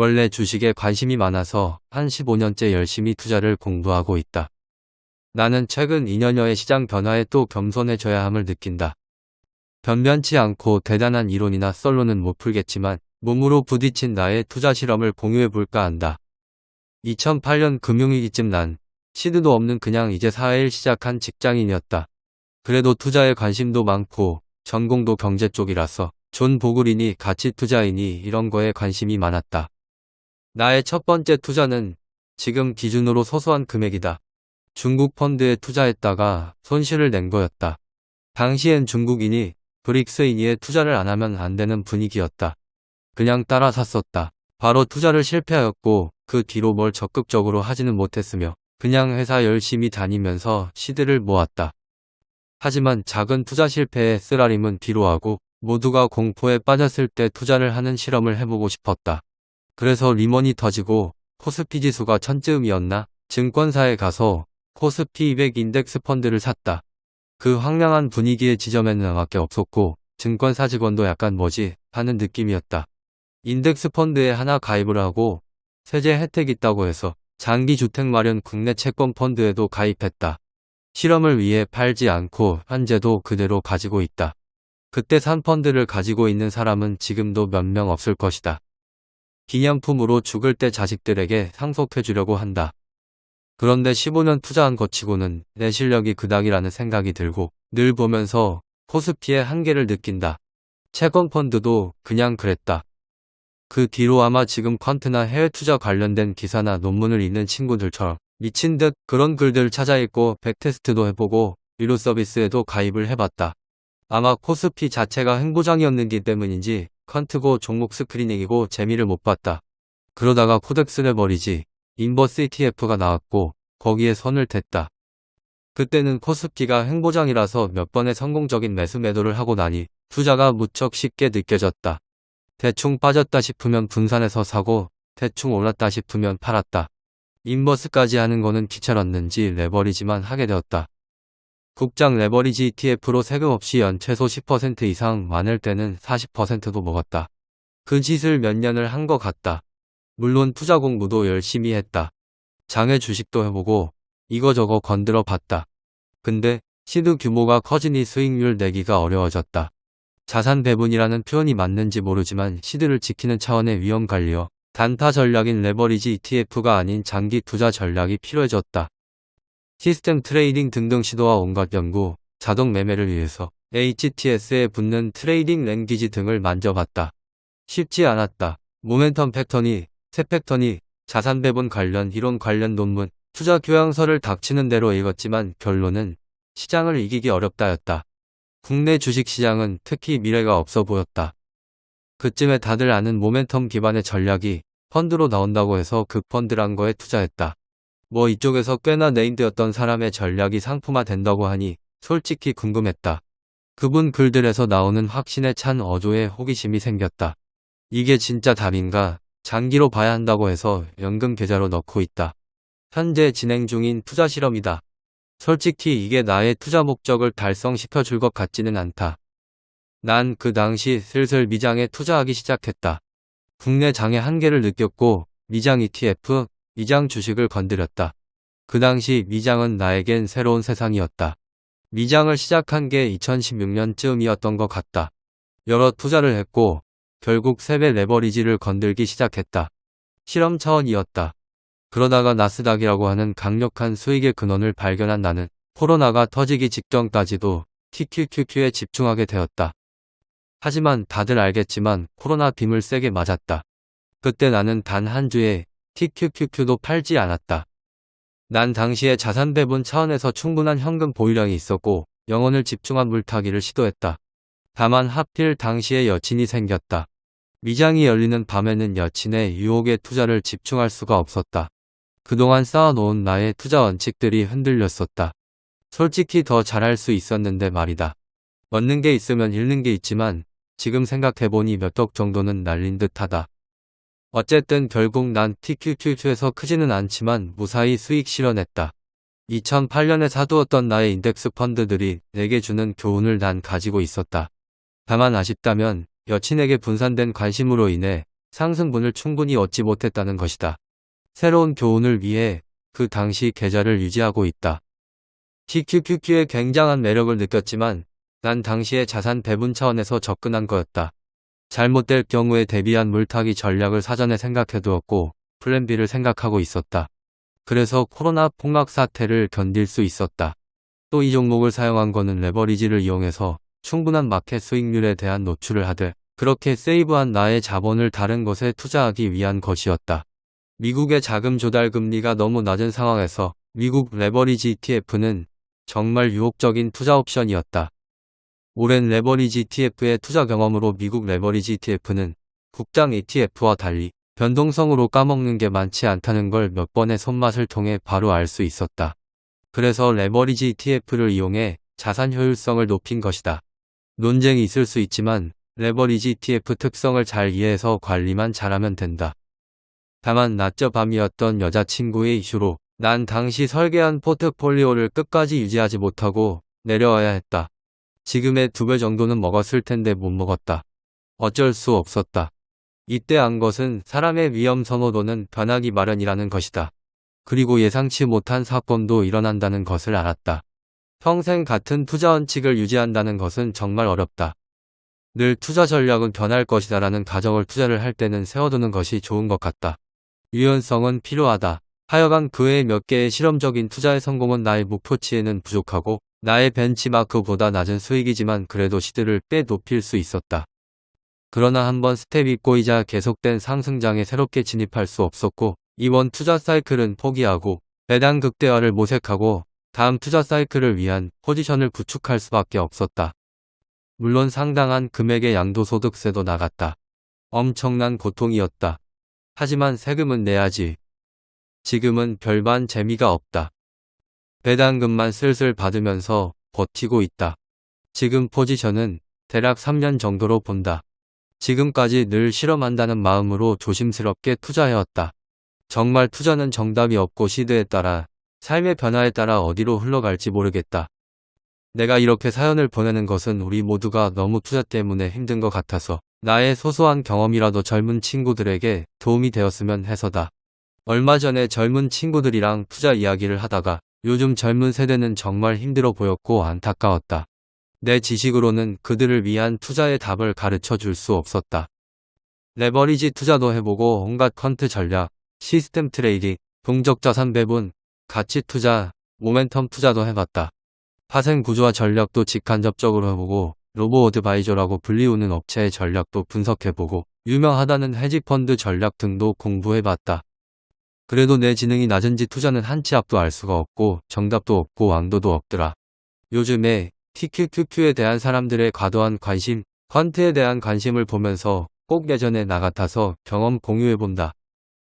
원래 주식에 관심이 많아서 한 15년째 열심히 투자를 공부하고 있다. 나는 최근 2년여의 시장 변화에 또 겸손해져야 함을 느낀다. 변변치 않고 대단한 이론이나 썰로는 못 풀겠지만 몸으로 부딪힌 나의 투자 실험을 공유해 볼까 한다. 2008년 금융위기쯤 난 seed도 없는 그냥 이제 사회일 시작한 직장인이었다. 그래도 투자에 관심도 많고 전공도 경제 쪽이라서 존 보글이니 가치 투자이니 이런 거에 관심이 많았다. 나의 첫 번째 투자는 지금 기준으로 소소한 금액이다. 중국 펀드에 투자했다가 손실을 낸 거였다. 당시엔 중국인이 브릭스인이에 투자를 안 하면 안 되는 분위기였다. 그냥 따라 샀었다. 바로 투자를 실패하였고 그 뒤로 뭘 적극적으로 하지는 못했으며 그냥 회사 열심히 다니면서 시드를 모았다. 하지만 작은 투자 실패에 쓰라림은 뒤로 하고 모두가 공포에 빠졌을 때 투자를 하는 실험을 해보고 싶었다. 그래서 리먼이 터지고 코스피 지수가 천쯤이었나 증권사에 가서 코스피 200 인덱스 펀드를 샀다. 그 황량한 분위기의 지점에는 나밖에 없었고 증권사 직원도 약간 뭐지 하는 느낌이었다. 인덱스 펀드에 하나 가입을 하고 세제 혜택 있다고 해서 장기 주택 마련 국내 채권 펀드에도 가입했다. 실험을 위해 팔지 않고 현재도 그대로 가지고 있다. 그때 산 펀드를 가지고 있는 사람은 지금도 몇 명 없을 것이다. 기념품으로 죽을 때 자식들에게 상속해 주려고 한다. 그런데 15년 투자한 것 치고는 내 실력이 그닥이라는 생각이 들고 늘 보면서 코스피의 한계를 느낀다. 채권 펀드도 그냥 그랬다. 그 뒤로 아마 지금 퀀트나 해외 투자 관련된 기사나 논문을 읽는 친구들처럼 미친 듯 그런 글들 찾아 읽고 백테스트도 해보고 유료 서비스에도 가입을 해봤다. 아마 코스피 자체가 횡보장이었는기 때문인지 quant고 종목 screening이고 재미를 못 봤다. 그러다가 코덱스 레버리지 인버스 ETF가 나왔고 거기에 손을 댔다. 그때는 코스피가 횡보장이라서 몇 번의 성공적인 매수 매도를 하고 나니 투자가 무척 쉽게 느껴졌다. 대충 빠졌다 싶으면 분산해서 사고 대충 올랐다 싶으면 팔았다. 인버스까지 하는 거는 귀찮았는지 레버리지만 하게 되었다. 국장 레버리지 ETF로 세금 없이 연 최소 10% 이상 많을 때는 40%도 먹었다. 그 짓을 몇 년을 한 것 같다. 물론 투자 공부도 열심히 했다. 장외 주식도 해보고 이거저거 건드려 봤다. 근데 시드 규모가 커지니 수익률 내기가 어려워졌다. 자산 배분이라는 표현이 맞는지 모르지만 시드를 지키는 차원의 위험 관리여 단타 전략인 레버리지 ETF가 아닌 장기 투자 전략이 필요해졌다. 시스템 trading 등등 시도와 온갖 연구, 자동 매매를 위해서 HTS에 붙는 trading language 등을 만져봤다. 쉽지 않았다. 모멘텀 factor니, 새 factor니, 자산 배분 관련 이론 관련 논문, 투자 교양서를 닥치는 대로 읽었지만 결론은 시장을 이기기 어렵다였다. 국내 주식시장은 특히 미래가 없어 보였다. 그쯤에 다들 아는 모멘텀 기반의 전략이 펀드로 나온다고 해서 그 펀드란 거에 투자했다. 뭐 이쪽에서 꽤나 네임드였던 사람의 전략이 상품화 된다고 하니 솔직히 궁금했다. 그분 글들에서 나오는 확신에 찬 어조에 호기심이 생겼다. 이게 진짜 답인가? 장기로 봐야 한다고 해서 연금 계좌로 넣고 있다. 현재 진행 중인 투자 실험이다. 솔직히 이게 나의 투자 목적을 달성시켜 줄 것 같지는 않다. 난 그 당시 슬슬 미장에 투자하기 시작했다. 국내 장의 한계를 느꼈고 미장 ETF, 미장 주식을 건드렸다. 그 당시 미장은 나에겐 새로운 세상이었다. 미장을 시작한 게 2016년쯤이었던 것 같다. 여러 투자를 했고 결국 세배 레버리지를 건들기 시작했다. 실험 차원이었다. 그러다가 나스닥이라고 하는 강력한 수익의 근원을 발견한 나는 코로나가 터지기 직전까지도 TQQQ에 집중하게 되었다. 하지만 다들 알겠지만 코로나 빔을 세게 맞았다. 그때 나는 단 한 주에 TQQQ도 팔지 않았다. 난 당시에 자산 배분 차원에서 충분한 현금 보유량이 있었고 영혼을 집중한 물타기를 시도했다. 다만 하필 당시에 여친이 생겼다. 미장이 열리는 밤에는 여친의 유혹에 투자를 집중할 수가 없었다. 그동안 쌓아놓은 나의 투자 원칙들이 흔들렸었다. 솔직히 더 잘할 수 있었는데 말이다. 얻는 게 있으면 잃는 게 있지만 지금 생각해보니 몇억 정도는 날린 듯하다. 어쨌든 결국 난 TQQQ에서 크지는 않지만 무사히 수익 실현했다. 2008년에 사두었던 나의 인덱스 펀드들이 내게 주는 교훈을 난 가지고 있었다. 다만 아쉽다면 여친에게 분산된 관심으로 인해 상승분을 충분히 얻지 못했다는 것이다. 새로운 교훈을 위해 그 당시 계좌를 유지하고 있다. TQQQ의 굉장한 매력을 느꼈지만 난 당시에 자산 배분 차원에서 접근한 거였다. 잘못될 경우에 대비한 물타기 전략을 사전에 생각해두었고 plan B를 생각하고 있었다. 그래서 코로나 폭락 사태를 견딜 수 있었다. 또 이 종목을 사용한 거는 레버리지를 이용해서 충분한 마켓 수익률에 대한 노출을 하되 그렇게 save한 나의 자본을 다른 것에 투자하기 위한 것이었다. 미국의 자금 조달 금리가 너무 낮은 상황에서 미국 레버리지 ETF는 정말 유혹적인 투자 옵션이었다. 오랜 레버리지 ETF의 투자 경험으로 미국 레버리지 ETF는 국장 ETF와 달리 변동성으로 까먹는 게 많지 않다는 걸 몇 번의 손맛을 통해 바로 알 수 있었다. 그래서 레버리지 ETF를 이용해 자산 효율성을 높인 것이다. 논쟁이 있을 수 있지만 레버리지 ETF 특성을 잘 이해해서 관리만 잘하면 된다. 다만 낮저 밤이었던 여자친구의 이슈로 난 당시 설계한 포트폴리오를 끝까지 유지하지 못하고 내려와야 했다. 지금의 두 배 정도는 먹었을 텐데 못 먹었다. 어쩔 수 없었다. 이때 안 것은 사람의 위험 선호도는 변하기 마련이라는 것이다. 그리고 예상치 못한 사건도 일어난다는 것을 알았다. 평생 같은 투자 원칙을 유지한다는 것은 정말 어렵다. 늘 투자 전략은 변할 것이다 라는 가정을 투자를 할 때는 세워두는 것이 좋은 것 같다. 유연성은 필요하다. 하여간 그외 몇 개의 실험적인 투자의 성공은 나의 목표치에는 부족하고 나의 벤치마크보다 낮은 수익이지만 그래도 시드를 꽤 높일 수 있었다. 그러나 한번 스텝이 꼬이자 계속된 상승장에 새롭게 진입할 수 없었고 이번 투자 사이클은 포기하고 배당 극대화를 모색하고 다음 투자 사이클을 위한 포지션을 구축할 수밖에 없었다. 물론 상당한 금액의 양도소득세도 나갔다. 엄청난 고통이었다. 하지만 세금은 내야지. 지금은 별반 재미가 없다. 배당금만 슬슬 받으면서 버티고 있다. 지금 포지션은 대략 3년 정도로 본다. 지금까지 늘 실험한다는 마음으로 조심스럽게 투자해왔다. 정말 투자는 정답이 없고 시드에 따라 삶의 변화에 따라 어디로 흘러갈지 모르겠다. 내가 이렇게 사연을 보내는 것은 우리 모두가 너무 투자 때문에 힘든 것 같아서 나의 소소한 경험이라도 젊은 친구들에게 도움이 되었으면 해서다. 얼마 전에 젊은 친구들이랑 투자 이야기를 하다가 요즘 젊은 세대는 정말 힘들어 보였고 안타까웠다. 내 지식으로는 그들을 위한 투자의 답을 가르쳐 줄 수 없었다. 레버리지 투자도 해보고 온갖 quant 전략, 시스템 trading, 동적 자산 배분, 가치 투자, 모멘텀 투자도 해봤다. 파생 구조와 전략도 직간접적으로 해보고 로보 어드바이저라고 불리우는 업체의 전략도 분석해보고 유명하다는 헤지펀드 전략 등도 공부해봤다. 그래도 내 지능이 낮은지 투자는 한 치 앞도 알 수가 없고 정답도 없고 왕도도 없더라. 요즘에 TQQQ에 대한 사람들의 과도한 관심, 퀀트에 대한 관심을 보면서 꼭 예전에 나 같아서 경험 공유해본다.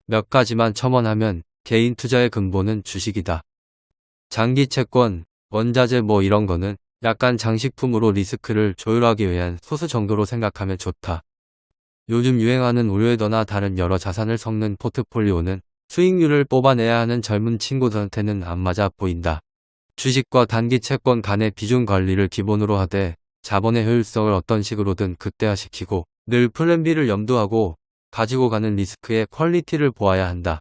몇 가지만 첨언하면 개인 투자의 근본은 주식이다. 장기 채권, 원자재 뭐 이런 거는 약간 장식품으로 리스크를 조율하기 위한 소수 정도로 생각하면 좋다. 요즘 유행하는 all weather나 다른 여러 자산을 섞는 포트폴리오는 수익률을 뽑아내야 하는 젊은 친구들한테는 안 맞아 보인다. 주식과 단기 채권 간의 비중 관리를 기본으로 하되 자본의 효율성을 어떤 식으로든 극대화시키고 늘 plan B를 염두하고 가지고 가는 리스크의 quality를 보아야 한다.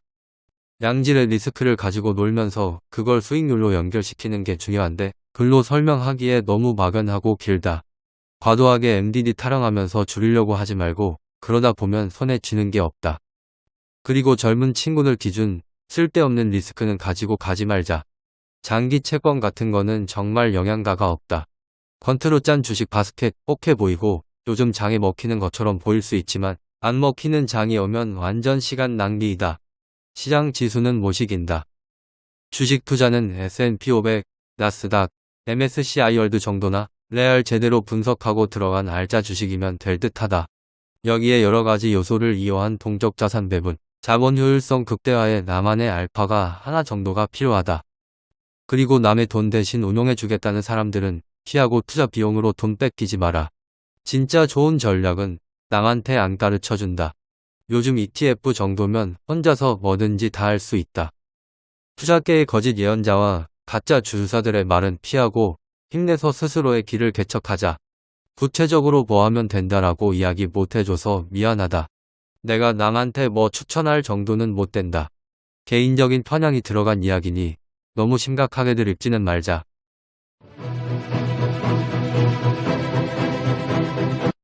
양질의 리스크를 가지고 놀면서 그걸 수익률로 연결시키는 게 중요한데 글로 설명하기에 너무 막연하고 길다. 과도하게 MDD 타령하면서 줄이려고 하지 말고 그러다 보면 손에 쥐는 게 없다. 그리고 젊은 친구들 기준 쓸데없는 리스크는 가지고 가지 말자. 장기 채권 같은 거는 정말 영양가가 없다. quant로 짠 주식 바스켓 뻑해 보이고 요즘 장에 먹히는 것처럼 보일 수 있지만 안 먹히는 장이 오면 완전 시간 낭비이다. 시장 지수는 못 이긴다. 주식 투자는 S&P 500, 나스닥, MSCI 월드 정도나 레알 제대로 분석하고 들어간 알짜 주식이면 될 듯하다. 여기에 여러 가지 요소를 이용한 동적 자산 배분, 자본 효율성 극대화에 나만의 알파가 하나 정도가 필요하다. 그리고 남의 돈 대신 운용해 주겠다는 사람들은 피하고 투자 비용으로 돈 뺏기지 마라. 진짜 좋은 전략은 남한테 안 가르쳐 준다. 요즘 ETF 정도면 혼자서 뭐든지 다 할 수 있다. 투자계의 거짓 예언자와 가짜 주주사들의 말은 피하고 힘내서 스스로의 길을 개척하자. 구체적으로 뭐 하면 된다라고 이야기 못 해줘서 미안하다. 내가 남한테 뭐 추천할 정도는 못 된다. 개인적인 편향이 들어간 이야기니 너무 심각하게들 읽지는 말자.